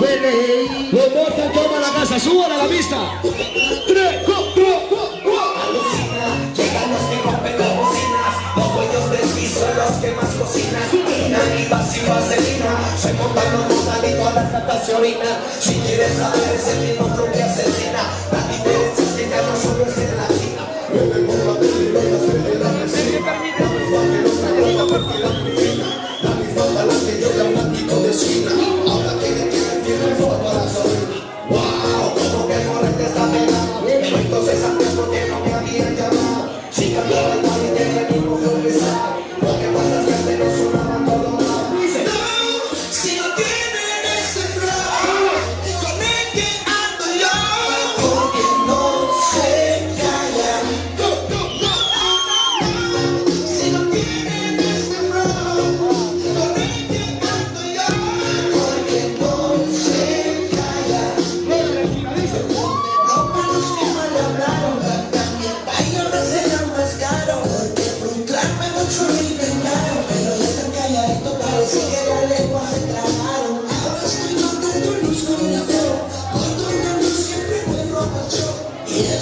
Los Mortal toma la casa, suban a la vista. Tres, cuatro, Alucina, llegan los que rompen las bocinas, los dueños del piso, los que más cocinan. Mina y vacío vaselina, se montan los mortalitos a las gatas se orina. Si quieres saber, ese mismo que asesina.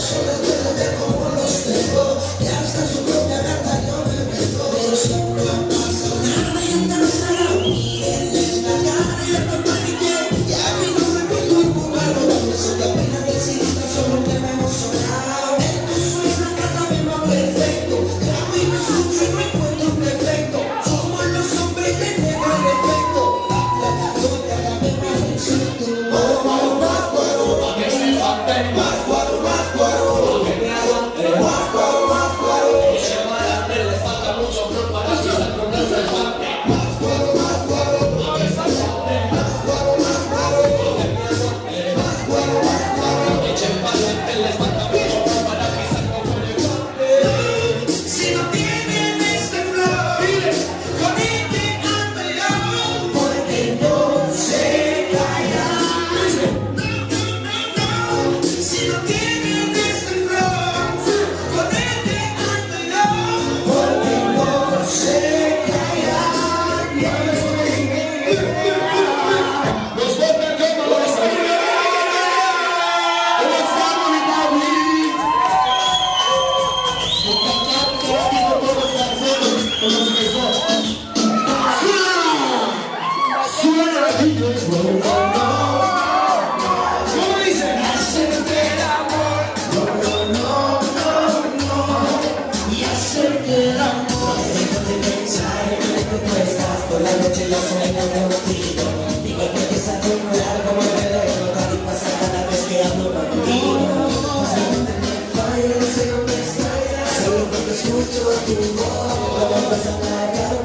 Yes. mucho tu modo, vas a pagar.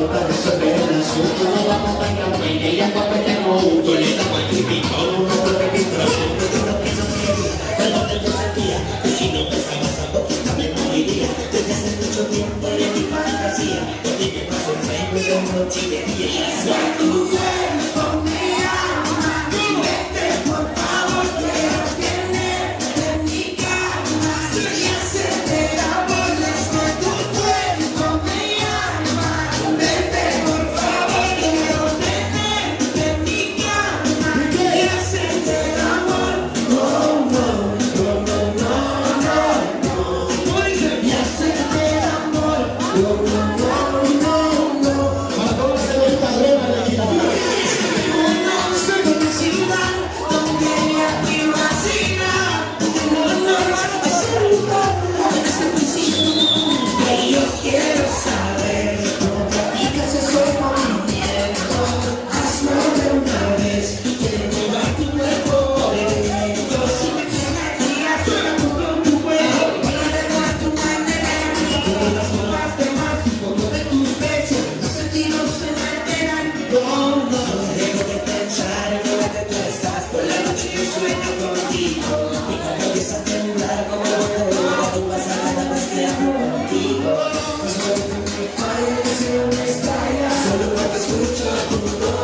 puta de eso que el asunto No vamos a bailar buena y ya competemos un Violeta, Juan y Pico, uno por registro Siempre juro que no quería, pero te lo sentía Y si no pensabas a poquita me moriría Desde hace mucho tiempo de mi fantasía Yo dije pasó el rey, pero no chile Y ella es tu mujer to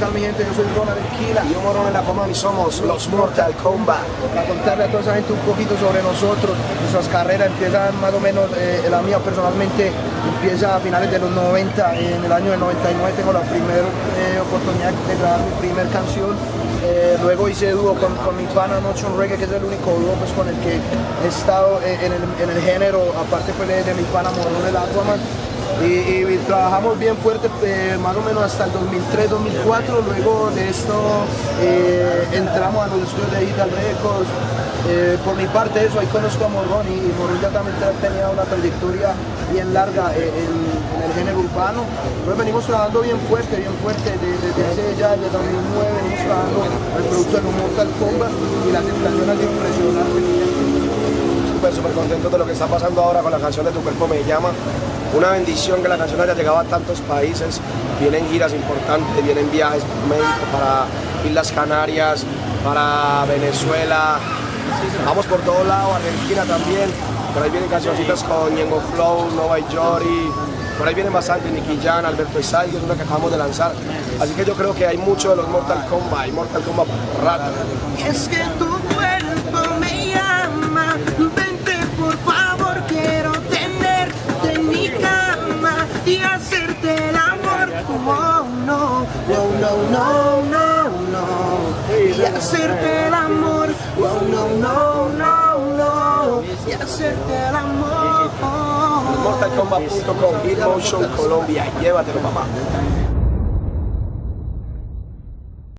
tal mi gente? Yo soy Ronald Esquila y yo Morón en la Coma y somos los Mortal Kombat. Para contarle a toda esa gente un poquito sobre nosotros, nuestras carreras empiezan más o menos, eh, la mía personalmente empieza a finales de los 90, en el año del 99 tengo la primera eh, oportunidad de grabar mi primer canción. Eh, luego hice dúo con, mi pana Notion Reggae, que es el único dúo pues, con el que he estado en, el, género, aparte pues, de, de mi pana Morón el Aquaman. Y, trabajamos bien fuerte eh, más o menos hasta el 2003-2004, luego de esto eh, entramos a los estudios de Digital Records. Eh, por mi parte eso, ahí conozco a Morrón y, y Morrón ya también tenía una trayectoria bien larga eh, en, el género urbano. Entonces venimos trabajando bien fuerte, bien fuerte, de- desde hace ya, desde 2009 venimos trabajando el producto de los Mortal Kombat y la aceptación ha sido impresionante. súper, súper contento de lo que está pasando ahora con la canción de Tu Cuerpo Me Llama. Una bendición que la canción haya llegado a tantos países. Vienen giras importantes, vienen viajes para Islas Canarias, para Venezuela. Vamos por todos lados, Argentina también. Por ahí vienen cancioncitas con Ñengo Flow, Nova y Jory. Por ahí vienen bastante Nicky Jan, Alberto Isai, es una que acabamos de lanzar. Así que yo creo que hay mucho de los Mortal Kombat y Mortal Kombat rato. Y es que tu no, no, no, no, no, no. Y hacerte el amor. Oh, no, no, no, no. Y hacerte el amor. MortalKombat.com, Hitmotion Colombia. Llévatelo, papá.